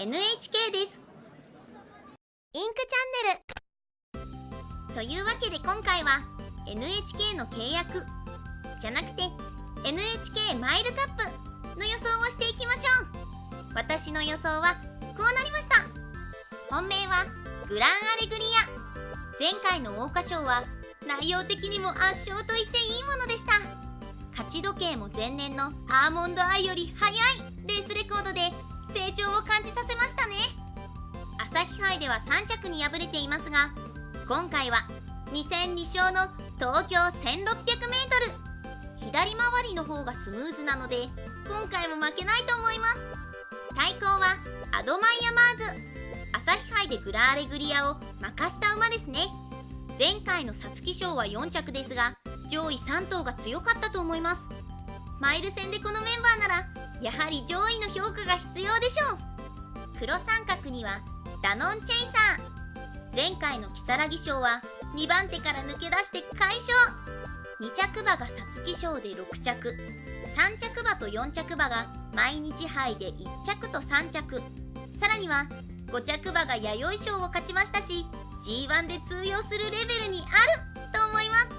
NHK です。インクチャンネル。というわけで今回は NHK の契約。じゃなくて NHK マイルカップの予想をしていきましょう。私の予想はこうなりました。本命はグランアレグリア。前回の桜花賞は内容的にも圧勝と言っていいものでした。勝ち時計も前年のアーモンドアイより速い成長を感じさせましたね。朝日杯では3着に敗れていますが今回は2戦2勝の東京 1600m 左回りの方がスムーズなので今回も負けないと思います。対抗はアドマイヤマーズ。朝日杯でグランアレグリアを負かした馬ですね。前回の皐月賞は4着ですが上位3頭が強かったと思います。マイル戦でこのメンバーならやはり上位の評価が必要でしょう。黒三角にはダノンチェイサー。前回の如月賞は2番手から抜け出して快勝。2着馬が皐月賞で6着。3着馬と4着馬が毎日杯で1着と3着。さらには5着馬が弥生賞を勝ちましたし G1 で通用するレベルにあると思います。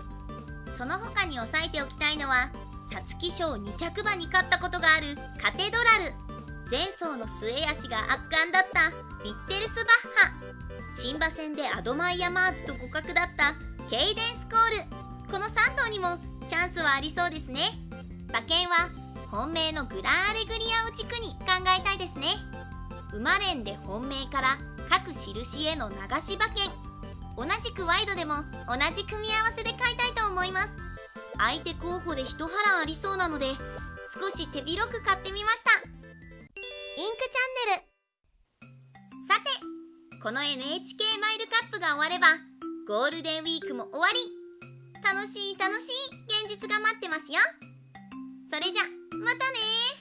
その他に押さえておきたいのは皐月賞2着馬に勝ったことがあるカテドラル。前走の末脚が圧巻だったヴィッテルスバッハ。新馬戦でアドマイヤマーズと互角だったケイデンスコール。この3頭にもチャンスはありそうですね。馬券は本命のグランアレグリアを軸に考えたいですね。馬連で本命から各印への流し馬券。同じくワイドでも同じ組み合わせで買いたい相手候補で一波乱ありそうなので少し手広く買ってみました。インクチャンネル。さてこの NHK マイルカップが終わればゴールデンウィークも終わり。楽しい楽しい現実が待ってますよ。それじゃまたね